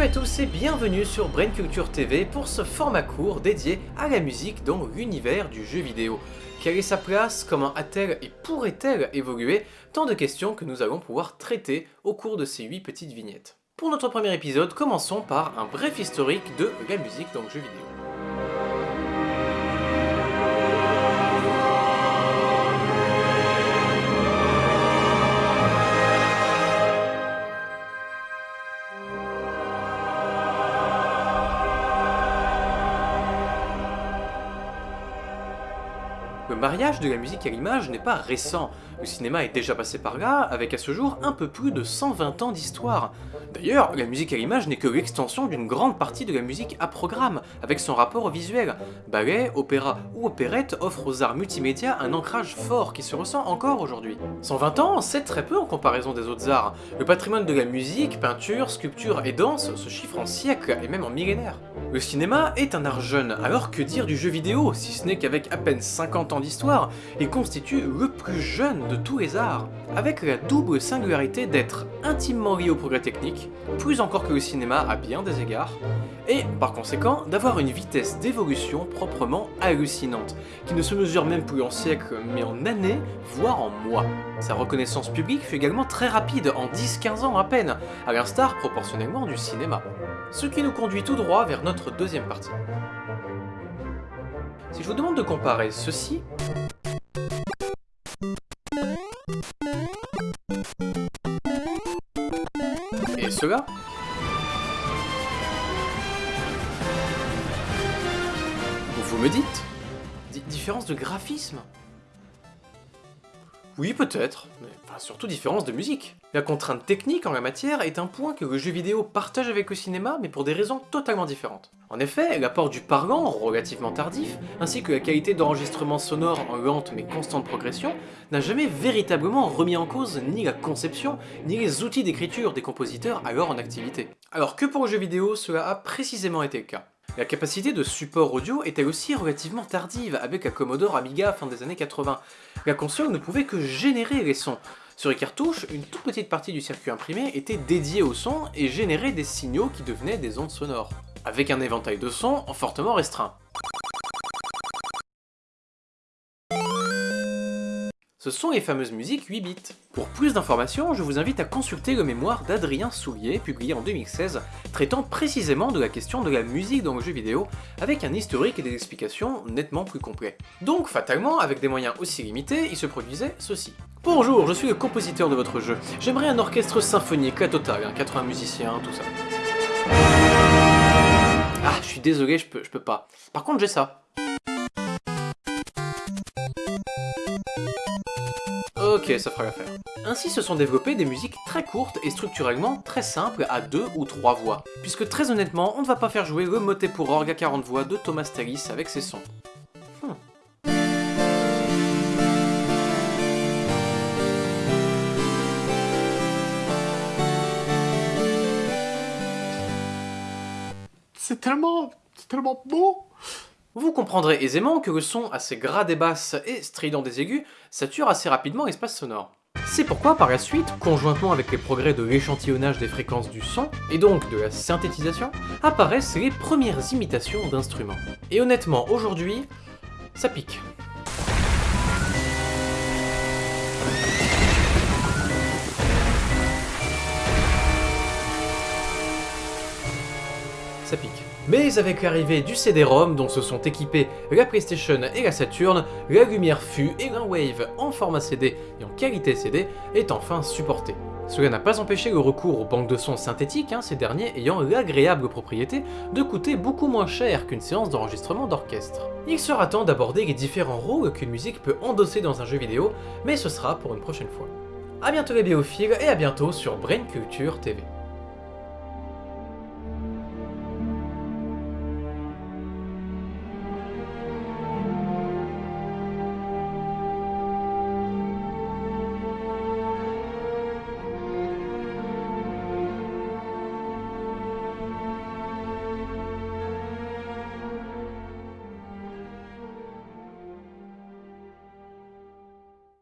Salut à tous et bienvenue sur Brain Culture TV pour ce format court dédié à la musique dans l'univers du jeu vidéo. Quelle est sa place? Comment a-t-elle et pourrait-elle évoluer? Tant de questions que nous allons pouvoir traiter au cours de ces 8 petites vignettes. Pour notre premier épisode, commençons par un bref historique de la musique dans le jeu vidéo. Mariage de la musique à l'image n'est pas récent, le cinéma est déjà passé par là, avec à ce jour un peu plus de 120 ans d'histoire. D'ailleurs, la musique à l'image n'est que l'extension d'une grande partie de la musique à programme, avec son rapport au visuel. Ballet, opéra ou opérette offrent aux arts multimédia un ancrage fort qui se ressent encore aujourd'hui. 120 ans, c'est très peu en comparaison des autres arts. Le patrimoine de la musique, peinture, sculpture et danse se chiffre en siècles et même en millénaires. Le cinéma est un art jeune, alors que dire du jeu vidéo, si ce n'est qu'avec à peine 50 ans d'histoire, il constitue le plus jeune de tous les arts, avec la double singularité d'être intimement lié au progrès technique, plus encore que le cinéma à bien des égards, et par conséquent d'avoir une vitesse d'évolution proprement hallucinante, qui ne se mesure même plus en siècles mais en années, voire en mois. Sa reconnaissance publique fut également très rapide, en 10-15 ans à peine, à l'instar proportionnellement du cinéma. Ce qui nous conduit tout droit vers notre deuxième partie. Si je vous demande de comparer ceci. Et cela, vous me dites. Di- Différence de graphisme Oui, peut-être, mais surtout différence de musique. La contrainte technique en la matière est un point que le jeu vidéo partage avec le cinéma, mais pour des raisons totalement différentes. En effet, l'apport du parlant, relativement tardif, ainsi que la qualité d'enregistrement sonore en lente mais constante progression, n'a jamais véritablement remis en cause ni la conception, ni les outils d'écriture des compositeurs alors en activité. Alors que pour le jeu vidéo, cela a précisément été le cas. La capacité de support audio elle aussi relativement tardive avec la Commodore Amiga fin des années 80. La console ne pouvait que générer les sons. Sur les cartouches, une toute petite partie du circuit imprimé était dédiée au son et générait des signaux qui devenaient des ondes sonores, avec un éventail de sons fortement restreint. Ce sont les fameuses musiques 8 bits. Pour plus d'informations, je vous invite à consulter le mémoire d'Adrien Soulier, publié en 2016, traitant précisément de la question de la musique dans le jeu vidéo, avec un historique et des explications nettement plus complets. Donc, fatalement, avec des moyens aussi limités, il se produisait ceci. Bonjour, je suis le compositeur de votre jeu. J'aimerais un orchestre symphonique, la totale, hein, 80 musiciens, tout ça. Ah, je suis désolé, je peux, je peux pas. Par contre, j'ai ça. Ok, ça fera l'affaire. Ainsi se sont développées des musiques très courtes et structurellement très simples à deux ou trois voix, puisque très honnêtement, on ne va pas faire jouer le motet pour orgue à 40 voix de Thomas Tallis avec ses sons. Hmm. C'est tellement... c'est tellement beau Vous comprendrez aisément que le son assez gras des basses et strident des aigus sature assez rapidement l'espace sonore. C'est pourquoi par la suite, conjointement avec les progrès de l'échantillonnage des fréquences du son, et donc de la synthétisation, apparaissent les premières imitations d'instruments. Et honnêtement, aujourd'hui, ça pique. ça pique. Mais avec l'arrivée du CD-ROM dont se sont équipés la PlayStation et la Saturn, la lumière fut et un Wave en format CD et en qualité CD est enfin supporté. Cela n'a pas empêché le recours aux banques de sons synthétiques, hein, ces derniers ayant l'agréable propriété de coûter beaucoup moins cher qu'une séance d'enregistrement d'orchestre. Il sera temps d'aborder les différents rôles qu'une musique peut endosser dans un jeu vidéo, mais ce sera pour une prochaine fois. A bientôt les biophiles et à bientôt sur Brain Culture TV.